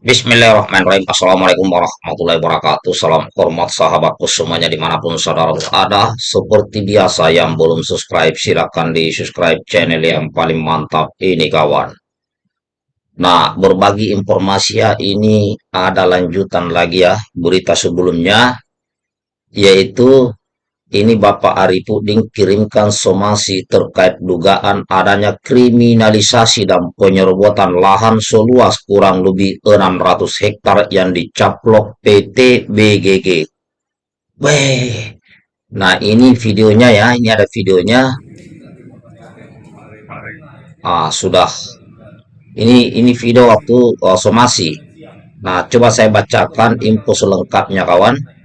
Bismillahirrahmanirrahim. Assalamualaikum warahmatullahi wabarakatuh. Salam hormat sahabatku semuanya di mana pun saudara berada. Seperti biasa yang belum subscribe silahkan di subscribe channel yang paling mantap ini kawan. Nah berbagi informasi ya ini ada lanjutan lagi ya berita sebelumnya yaitu ini Bapak Arifudin kirimkan somasi terkait dugaan adanya kriminalisasi dan penyerobotan lahan seluas kurang lebih 600 hektar yang dicaplok PT BGG. Weh, nah ini videonya ya, ini ada videonya. Ah, sudah. Ini ini video waktu uh, somasi. Nah, coba saya bacakan info selengkapnya kawan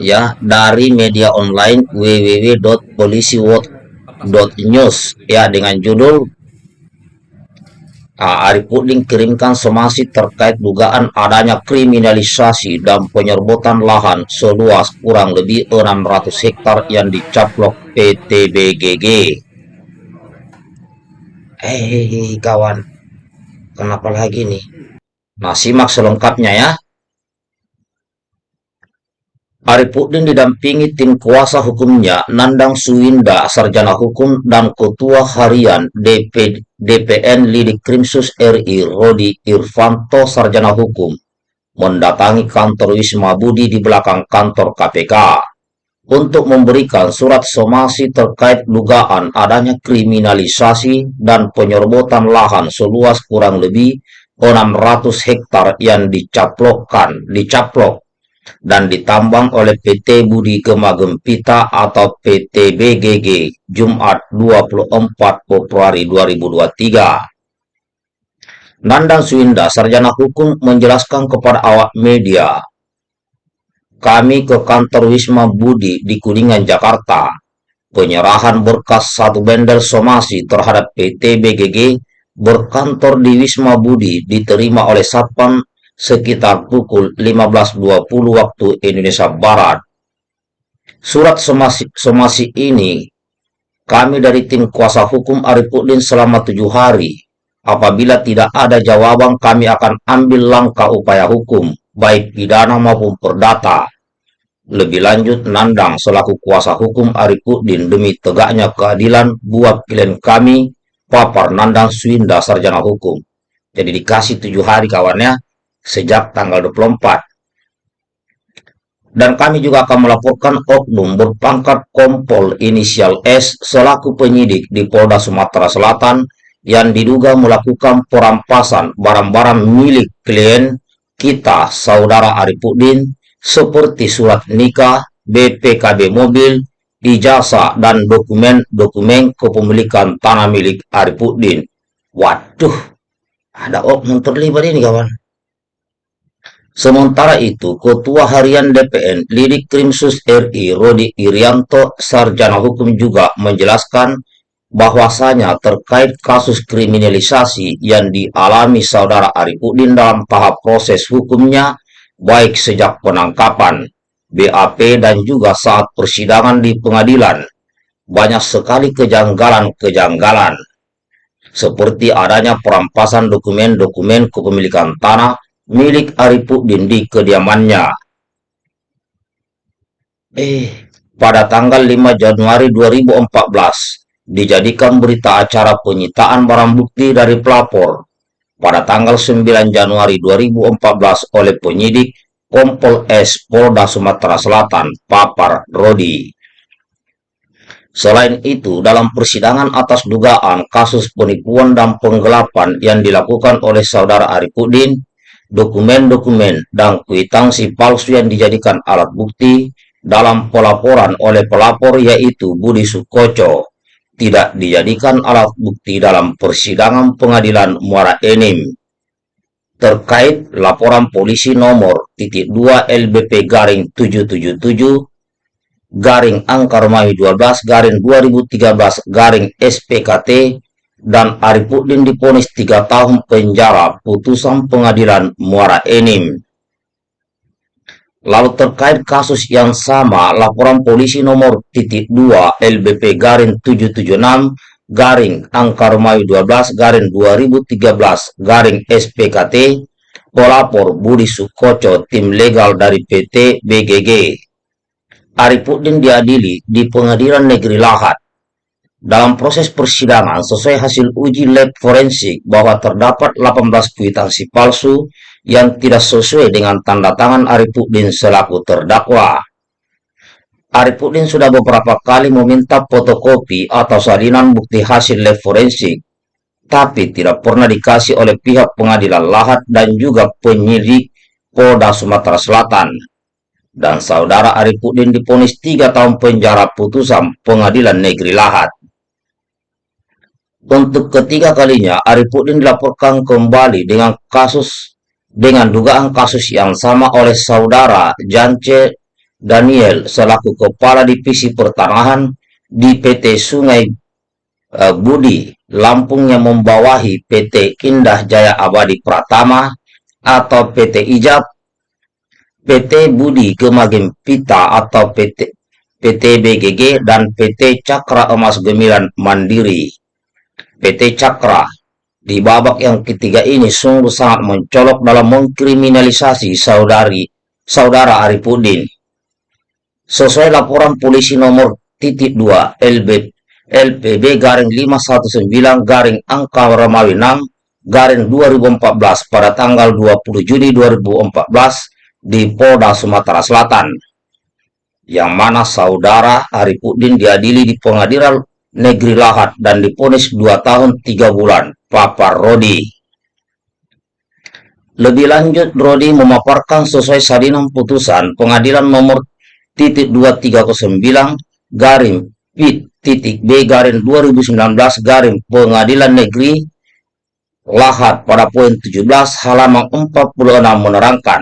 ya dari media online www.polisiworld.news ya dengan judul uh, Arifudin kirimkan somasi terkait dugaan adanya kriminalisasi dan penyerbutan lahan seluas kurang lebih 600 hektar yang dicaplok PT BGG. Hei kawan, kenapa lagi nih? Nah simak selengkapnya ya. Arifudin didampingi tim kuasa hukumnya Nandang Suwinda, Sarjana Hukum dan Ketua Harian DP, DPN Lidik Krimsus RI Rodi Irvanto, Sarjana Hukum, mendatangi kantor Wisma Budi di belakang kantor KPK untuk memberikan surat somasi terkait dugaan adanya kriminalisasi dan penyerbotan lahan seluas kurang lebih 600 hektar yang dicaplokkan, dicaplok dan ditambang oleh PT Budi Gema Gempita atau PT BGG Jumat 24 Februari 2023. Nandang Swinda, sarjana hukum, menjelaskan kepada awak media, kami ke kantor Wisma Budi di Kuningan, Jakarta. Penyerahan berkas satu bendel somasi terhadap PT BGG berkantor di Wisma Budi diterima oleh Satpam sekitar pukul 15.20 waktu Indonesia Barat. Surat somasi, somasi ini kami dari tim kuasa hukum Arifudin selama tujuh hari. Apabila tidak ada jawaban, kami akan ambil langkah upaya hukum, baik pidana maupun perdata. Lebih lanjut, Nandang selaku kuasa hukum Arifudin demi tegaknya keadilan buat klien kami, papar Nandang Swinda Sarjana Hukum. Jadi dikasih tujuh hari kawannya, sejak tanggal 24. Dan kami juga akan melaporkan oknum berpangkat kompol inisial S selaku penyidik di Polda Sumatera Selatan yang diduga melakukan perampasan barang-barang milik klien kita, Saudara Arifudin, seperti surat nikah, BPKB mobil, ijazah, dan dokumen-dokumen kepemilikan tanah milik Arifudin. Waduh, ada oknum terlibat ini kawan. Sementara itu, Ketua Harian DPN Lidik Krimsus RI Rodi Irianto Sarjana Hukum juga menjelaskan bahwasanya terkait kasus kriminalisasi yang dialami saudara Arifudin dalam tahap proses hukumnya baik sejak penangkapan, BAP dan juga saat persidangan di pengadilan. Banyak sekali kejanggalan-kejanggalan. Seperti adanya perampasan dokumen-dokumen kepemilikan tanah milik Arifudin di kediamannya. Eh, pada tanggal 5 Januari 2014, dijadikan berita acara penyitaan barang bukti dari pelapor. Pada tanggal 9 Januari 2014 oleh penyidik Kompol S Polda Sumatera Selatan, Papar Rodi. Selain itu, dalam persidangan atas dugaan kasus penipuan dan penggelapan yang dilakukan oleh saudara Arifudin, dokumen-dokumen dan kwitansi palsu yang dijadikan alat bukti dalam pelaporan oleh pelapor yaitu Budi Sukoco. Tidak dijadikan alat bukti dalam persidangan pengadilan Muara Enim. Terkait laporan polisi nomor titik 2 LBP garing 777 garing angka Romawi 12 garing 2013 garing SPKT dan Arifudin diponis tiga tahun penjara putusan pengadilan Muara Enim. Lalu terkait kasus yang sama, laporan polisi nomor titik 2 LBP Garin 776 garing angka Romawi 12 garing 2013 garing SPKT pelapor Budi Sukoco tim legal dari PT BGG Arifudin diadili di pengadilan negeri Lahat dalam proses persidangan sesuai hasil uji lab forensik bahwa terdapat 18 kwitansi palsu yang tidak sesuai dengan tanda tangan Arifudin selaku terdakwa Arifudin sudah beberapa kali meminta fotokopi atau salinan bukti hasil lab forensik, tapi tidak pernah dikasih oleh pihak pengadilan Lahat dan juga penyidik Polda Sumatera Selatan. Dan saudara Arifudin diponis tiga tahun penjara putusan pengadilan negeri Lahat. Untuk ketiga kalinya, Arifudin dilaporkan kembali dengan kasus dengan dugaan kasus yang sama oleh saudara Jance Daniel selaku Kepala Divisi Pertanahan di PT Sungai uh, Budi, Lampung yang membawahi PT Indah Jaya Abadi Pratama atau PT Ijab, PT Budi Gemagem Pita atau PT, PT BGG, dan PT Cakra Emas Gemilan Mandiri. PT Cakra. Di babak yang ketiga ini sungguh sangat mencolok dalam mengkriminalisasi saudari saudara Arifudin. Sesuai laporan polisi nomor titik 2 LB LPB garing 519 garing angka Romawi 6 garing 2014 pada tanggal 20 Juni 2014 di Polda Sumatera Selatan. Yang mana saudara Arifudin diadili di pengadilan negeri Lahat dan diponis 2 tahun 3 bulan. Papa Rodi. Lebih lanjut, Rodi memaparkan sesuai salinan putusan pengadilan nomor titik 2309 garing pit titik B garing 2019 garing pengadilan negeri Lahat pada poin 17 halaman 46 menerangkan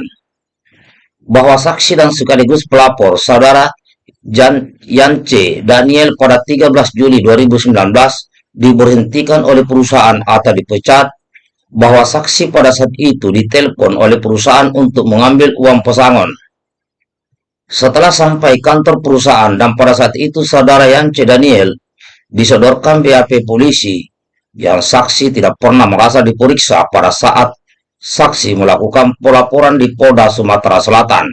bahwa saksi dan sekaligus pelapor saudara Jan Yance Daniel pada 13 Juli 2019 diberhentikan oleh perusahaan. Atau dipecat bahwa saksi pada saat itu ditelepon oleh perusahaan untuk mengambil uang pesangon. Setelah sampai kantor perusahaan dan pada saat itu saudara Yance Daniel disodorkan BAP polisi yang saksi tidak pernah merasa diperiksa pada saat saksi melakukan pelaporan di Polda Sumatera Selatan.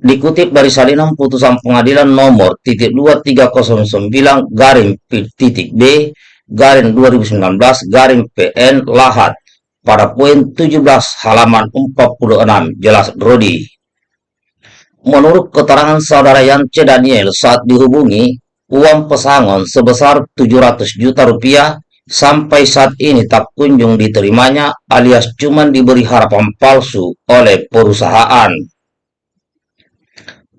Dikutip dari salinan putusan pengadilan nomor titik 2309 garing titik B garing 2019 garing PN Lahat pada poin 17 halaman 46 jelas Rodi. Menurut keterangan saudara Yance Daniel saat dihubungi, uang pesangon sebesar 700 juta rupiah sampai saat ini tak kunjung diterimanya alias cuma diberi harapan palsu oleh perusahaan.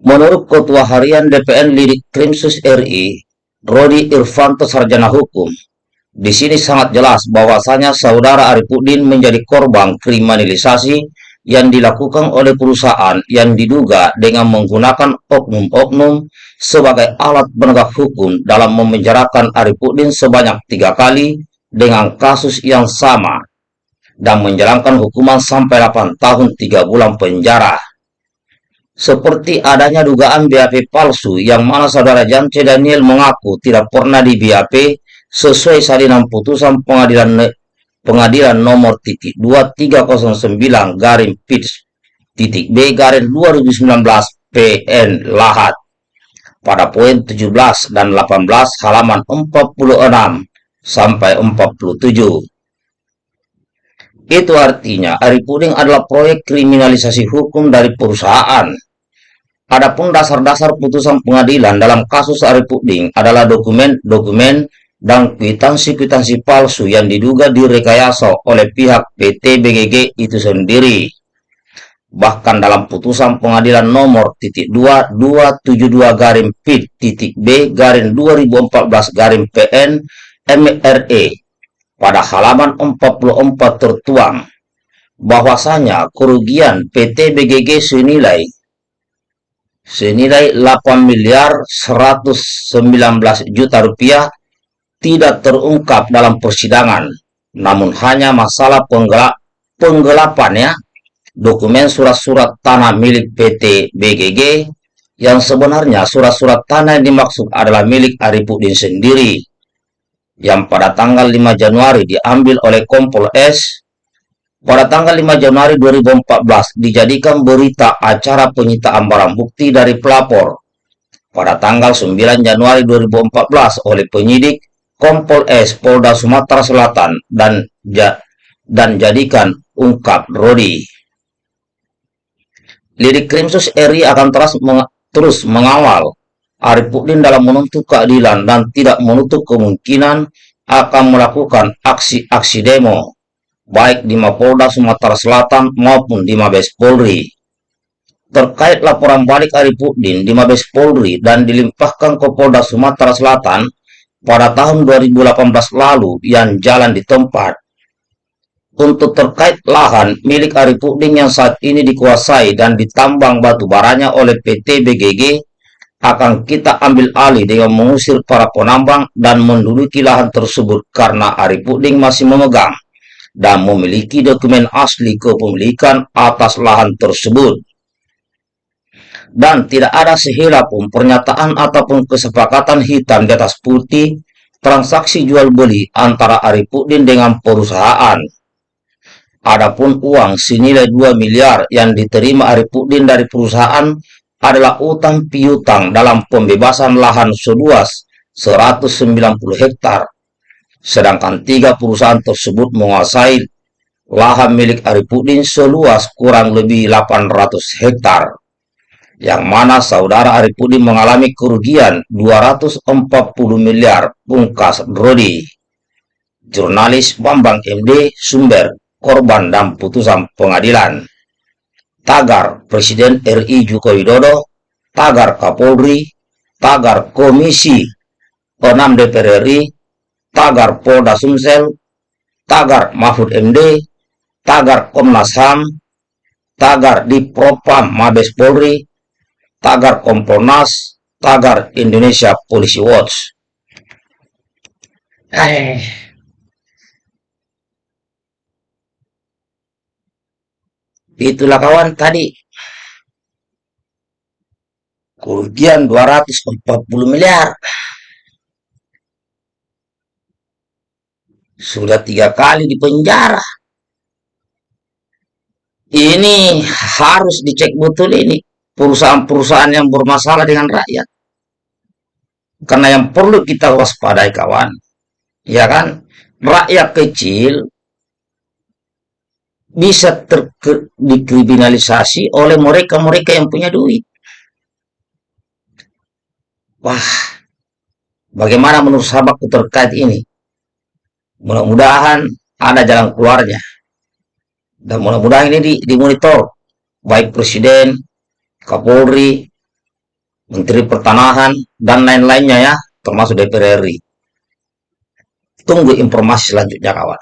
Menurut Ketua Harian DPN Lidik Krimsus RI, Rodi Irfanto Sarjana Hukum, di sini sangat jelas bahwasanya saudara Arifudin menjadi korban kriminalisasi yang dilakukan oleh perusahaan yang diduga dengan menggunakan oknum-oknum sebagai alat penegak hukum dalam memenjarakan Arifudin sebanyak tiga kali dengan kasus yang sama dan menjalankan hukuman sampai 8 tahun 3 bulan penjara. Seperti adanya dugaan BAP palsu yang mana saudara Jance Daniel mengaku tidak pernah di BAP sesuai salinan putusan pengadilan pengadilan nomor titik 2309 garing pitch titik B garing 2019 PN Lahat pada poin 17 dan 18 halaman 46 sampai 47. Itu artinya Ari Puding adalah proyek kriminalisasi hukum dari perusahaan. Adapun dasar-dasar putusan pengadilan dalam kasus Ari Puding adalah dokumen-dokumen dan kwitansi-kwitansi palsu yang diduga direkayasa oleh pihak PT BGG itu sendiri. Bahkan dalam putusan pengadilan nomor titik 2272 garing PIT titik B garing 2014 garing PN MRE pada halaman 44 tertuang bahwasanya kerugian PT BGG senilai senilai 8 miliar 119 juta rupiah tidak terungkap dalam persidangan, namun hanya masalah penggelap, penggelapannya dokumen surat-surat tanah milik PT BGG yang sebenarnya surat-surat tanah yang dimaksud adalah milik Arifudin sendiri yang pada tanggal 5 Januari diambil oleh Kompol S pada tanggal 5 Januari 2014 dijadikan berita acara penyitaan barang bukti dari pelapor. Pada tanggal 9 Januari 2014 oleh penyidik Kompol S Polda Sumatera Selatan dan ja, dan jadikan ungkap Rodi. Lidik Krimsus RI akan terus mengawal Arifudin dalam menuntut keadilan dan tidak menutup kemungkinan akan melakukan aksi-aksi demo, baik di Mapolda Sumatera Selatan maupun di Mabes Polri. Terkait laporan balik Arifudin di Mabes Polri dan dilimpahkan ke Polda Sumatera Selatan pada tahun 2018 lalu yang jalan di tempat. Untuk terkait lahan milik Arifudin yang saat ini dikuasai dan ditambang batu baranya oleh PT BGG akan kita ambil alih dengan mengusir para penambang dan menduduki lahan tersebut karena Arifudin masih memegang dan memiliki dokumen asli kepemilikan atas lahan tersebut. Dan tidak ada sehela pun pernyataan ataupun kesepakatan hitam di atas putih transaksi jual beli antara Arifudin dengan perusahaan. Adapun uang senilai 2 miliar yang diterima Arifudin dari perusahaan adalah utang piutang dalam pembebasan lahan seluas 190 hektar. Sedangkan tiga perusahaan tersebut menguasai lahan milik Arifudin seluas kurang lebih 800 hektar. Yang mana saudara Arifudin mengalami kerugian 240 miliar pungkas Rodi. Jurnalis Bambang MD Sumber Korban dan Putusan Pengadilan tagar Presiden RI Joko Widodo, tagar Kapolri, tagar Komisi 6 DPR RI, tagar Polda Sumsel, tagar Mahfud MD, tagar Komnas HAM, tagar di Propam Mabes Polri, tagar Kompolnas, tagar Indonesia Policy Watch. Eh, Itulah kawan tadi. Kerugian 240 miliar. Sudah tiga kali di penjara. Ini harus dicek betul ini. Perusahaan-perusahaan yang bermasalah dengan rakyat. Karena yang perlu kita waspadai kawan. Ya kan? Rakyat kecil bisa dikriminalisasi oleh mereka-mereka yang punya duit. Wah, bagaimana menurut sahabatku terkait ini? Mudah-mudahan ada jalan keluarnya. Dan mudah-mudahan ini dimonitor. Baik Presiden, Kapolri, Menteri Pertanahan, dan lain-lainnya ya, termasuk DPR RI. Tunggu informasi selanjutnya kawan.